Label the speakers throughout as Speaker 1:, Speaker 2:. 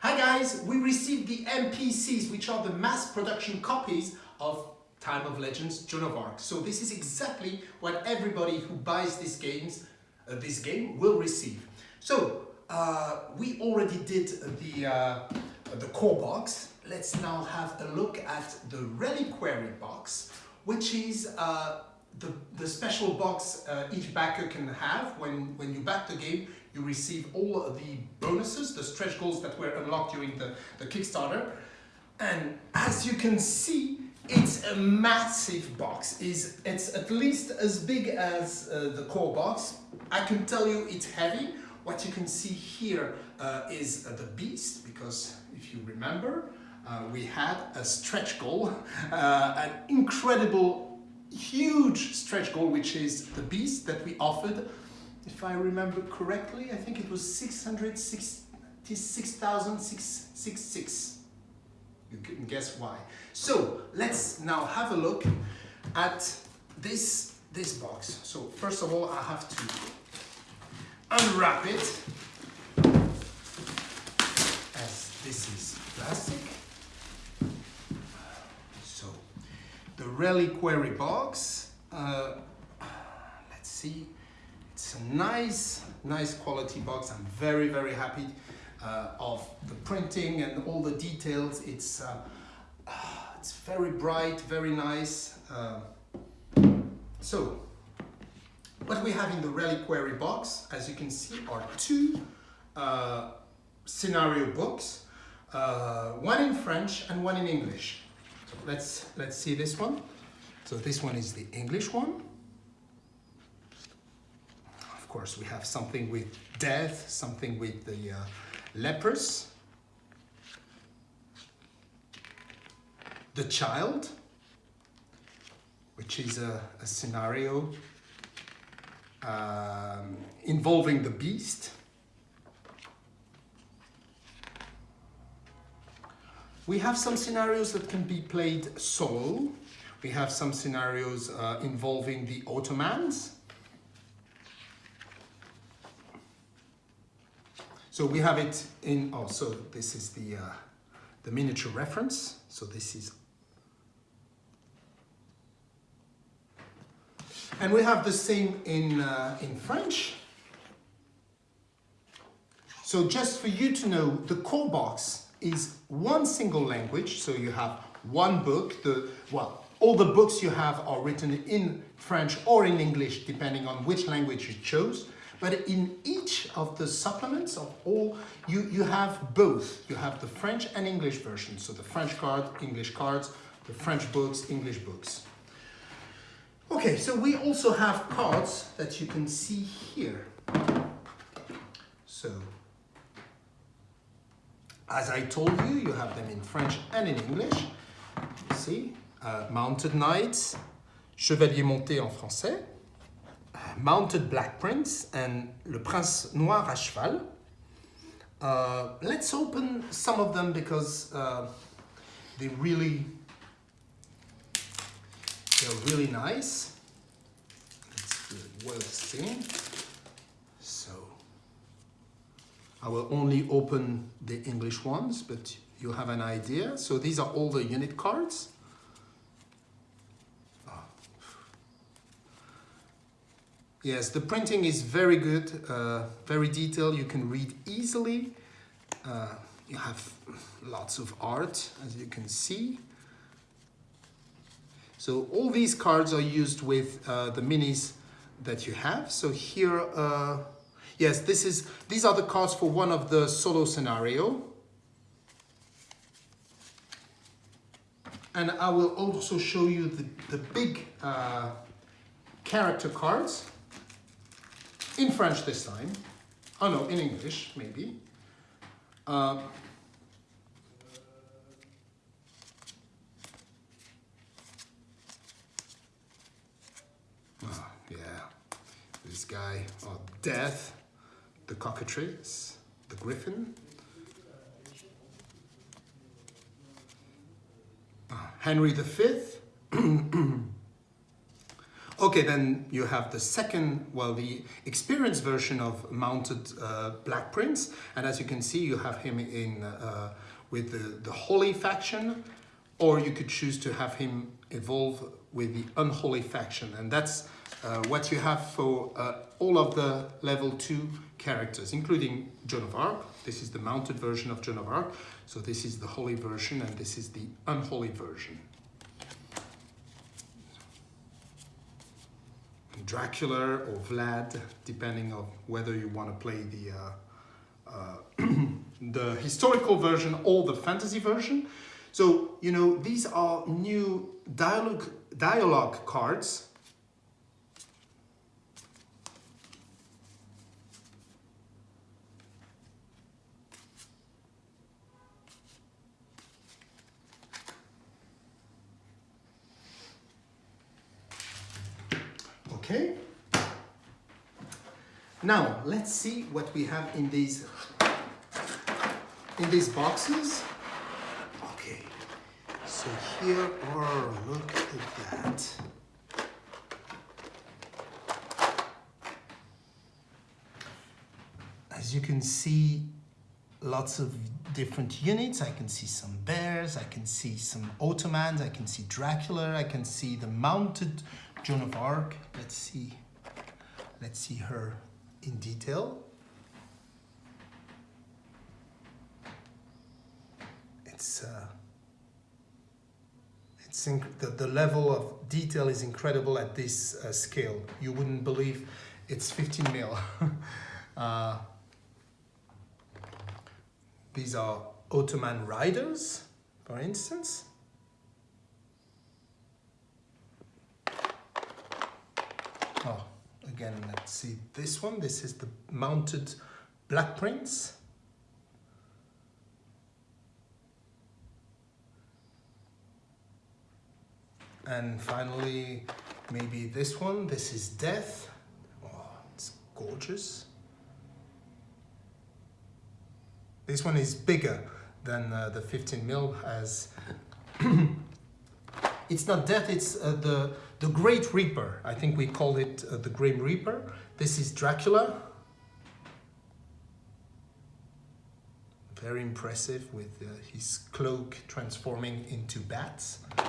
Speaker 1: Hi guys, we received the MPCs, which are the mass production copies of Time of Legends Joan of Arc. So this is exactly what everybody who buys these games, uh, this game will receive. So uh, we already did the, uh, the core box. Let's now have a look at the reliquary box, which is uh, the, the special box uh, each backer can have when, when you back the game you receive all of the bonuses, the stretch goals that were unlocked during the, the Kickstarter. And as you can see, it's a massive box. It's, it's at least as big as uh, the core box. I can tell you it's heavy. What you can see here uh, is uh, the beast, because if you remember, uh, we had a stretch goal, uh, an incredible, huge stretch goal, which is the beast that we offered if I remember correctly, I think it was 666,666. You can guess why. So let's now have a look at this, this box. So first of all, I have to unwrap it as this is plastic. So reliquary box, uh, let's see, it's a nice, nice quality box. I'm very, very happy uh, of the printing and all the details. It's, uh, it's very bright, very nice. Uh, so, what we have in the reliquary box, as you can see, are two uh, scenario books, uh, one in French and one in English. Let's, let's see this one. So this one is the English one of course, we have something with death, something with the uh, lepers, the child, which is a, a scenario um, involving the beast. We have some scenarios that can be played solo. We have some scenarios uh, involving the Ottomans. So we have it in, oh, so this is the, uh, the miniature reference. So this is, and we have the same in, uh, in French. So just for you to know, the core box is one single language. So you have one book, the, well, all the books you have are written in French or in English, depending on which language you chose. But in each of the supplements of all, you, you have both. You have the French and English version. So the French card, English cards, the French books, English books. Okay, so we also have cards that you can see here. So, as I told you, you have them in French and in English. You see, uh, Mounted Knights, Chevalier Monté en français, Mounted Black Prince and Le Prince Noir à Cheval. Uh, let's open some of them because uh, they really, they're really nice. It's well seen. So I will only open the English ones, but you have an idea. So these are all the unit cards. Yes, the printing is very good, uh, very detailed. You can read easily. Uh, you have lots of art, as you can see. So all these cards are used with uh, the minis that you have. So here, uh, yes, this is these are the cards for one of the solo scenario. And I will also show you the, the big uh, character cards in French this time. Oh no, in English, maybe. Uh, oh, yeah, this guy, oh, Death, the cockatrice, the griffin. Uh, Henry V. Okay, then you have the second, well, the experienced version of mounted uh, Black Prince. And as you can see, you have him in uh, with the, the Holy faction, or you could choose to have him evolve with the Unholy faction. And that's uh, what you have for uh, all of the level 2 characters, including Joan of Arc. This is the mounted version of Joan of Arc. So this is the holy version and this is the unholy version. Dracula or Vlad, depending on whether you want to play the uh, uh, the historical version or the fantasy version. So, you know, these are new dialogue, dialogue cards Okay. Now let's see what we have in these in these boxes. Okay. So here are look at that. As you can see, lots of different units. I can see some bears, I can see some Ottomans, I can see Dracula, I can see the mounted Joan of Arc. Let's see. Let's see her in detail. It's uh, it's the, the level of detail is incredible at this uh, scale. You wouldn't believe it's 15 mil. uh, these are Ottoman riders, for instance. Oh, again, let's see this one. This is the mounted Black Prince. And finally, maybe this one. This is Death. Oh, it's gorgeous. This one is bigger than uh, the 15 mil as it's not death, it's uh, the, the Great Reaper. I think we call it uh, the Grim Reaper. This is Dracula. Very impressive with uh, his cloak transforming into bats.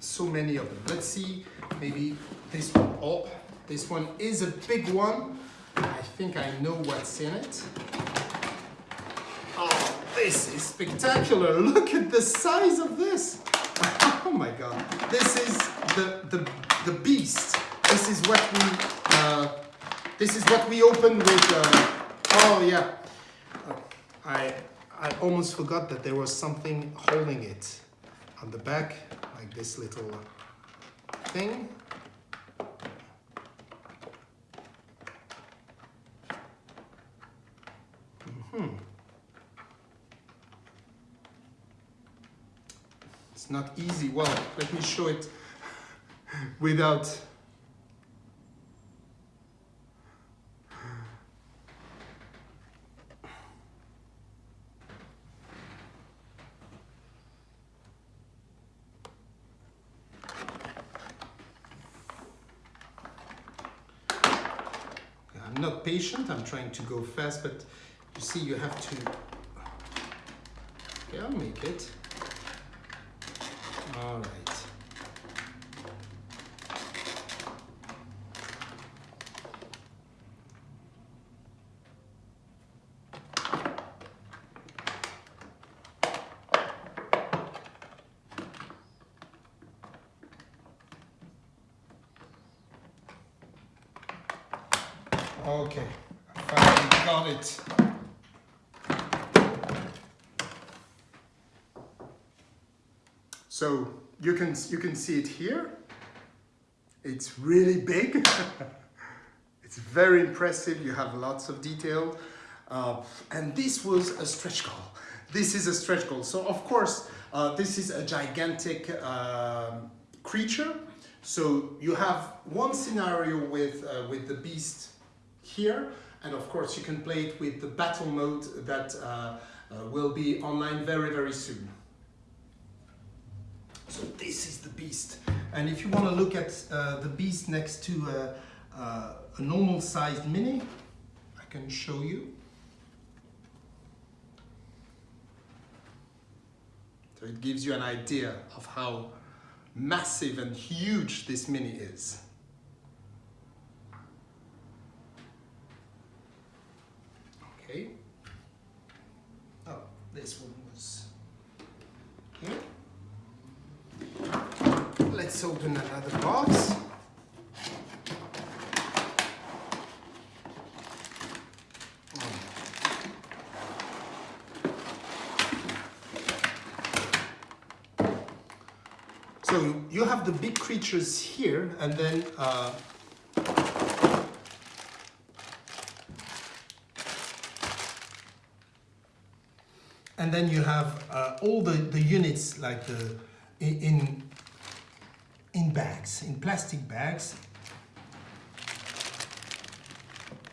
Speaker 1: so many of them. Let's see, maybe this one. Oh, this one is a big one. I think I know what's in it. This is spectacular. Look at the size of this. Oh my God. This is the, the, the beast. This is what we, uh, this is what we opened with, uh, oh yeah. I, I almost forgot that there was something holding it on the back, like this little thing. Hmm. It's not easy. Well, let me show it without I'm not patient, I'm trying to go fast, but you see, you have to, okay, I'll make it. All right. Okay, I finally got it. So you can, you can see it here. It's really big. it's very impressive. You have lots of detail. Uh, and this was a stretch goal. This is a stretch goal. So of course, uh, this is a gigantic uh, creature. So you have one scenario with, uh, with the beast here. And of course, you can play it with the battle mode that uh, uh, will be online very, very soon. So this is the beast. And if you want to look at uh, the beast next to a, uh, a normal sized mini, I can show you. So it gives you an idea of how massive and huge this mini is. Okay. Oh, this one was here. Open another box. So you have the big creatures here and then uh, and then you have uh, all the, the units like the in in bags in plastic bags.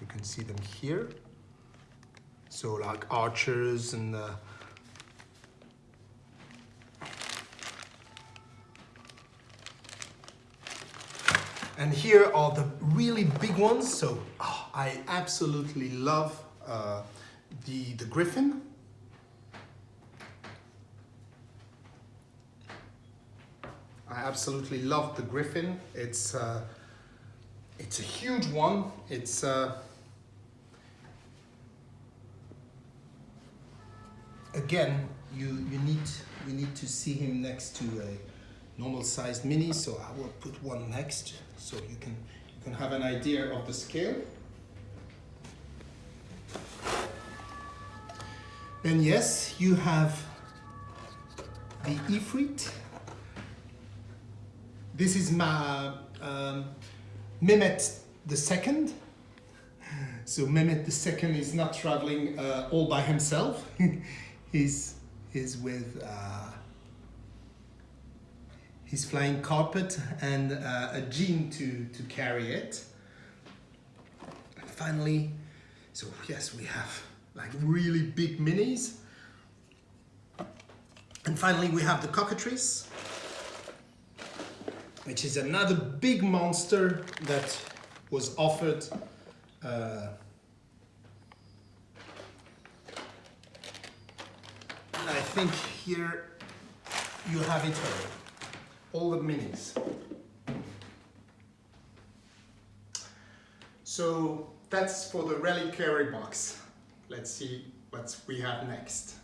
Speaker 1: You can see them here. So like archers and uh, and here are the really big ones. So oh, I absolutely love uh, the the griffin I absolutely love the Griffin. It's uh, it's a huge one. It's uh, again you you need you need to see him next to a normal sized mini. So I will put one next so you can you can have an idea of the scale. Then yes, you have the Ifrit this is my um, Mehmet the second. So Mehmet the second is not traveling uh, all by himself. he's he's with uh, his flying carpet and uh, a jean to to carry it. And finally, so yes, we have like really big minis. And finally, we have the cockatrice which is another big monster that was offered uh, I think here you have it all, all the minis. So that's for the reliquary box. Let's see what we have next.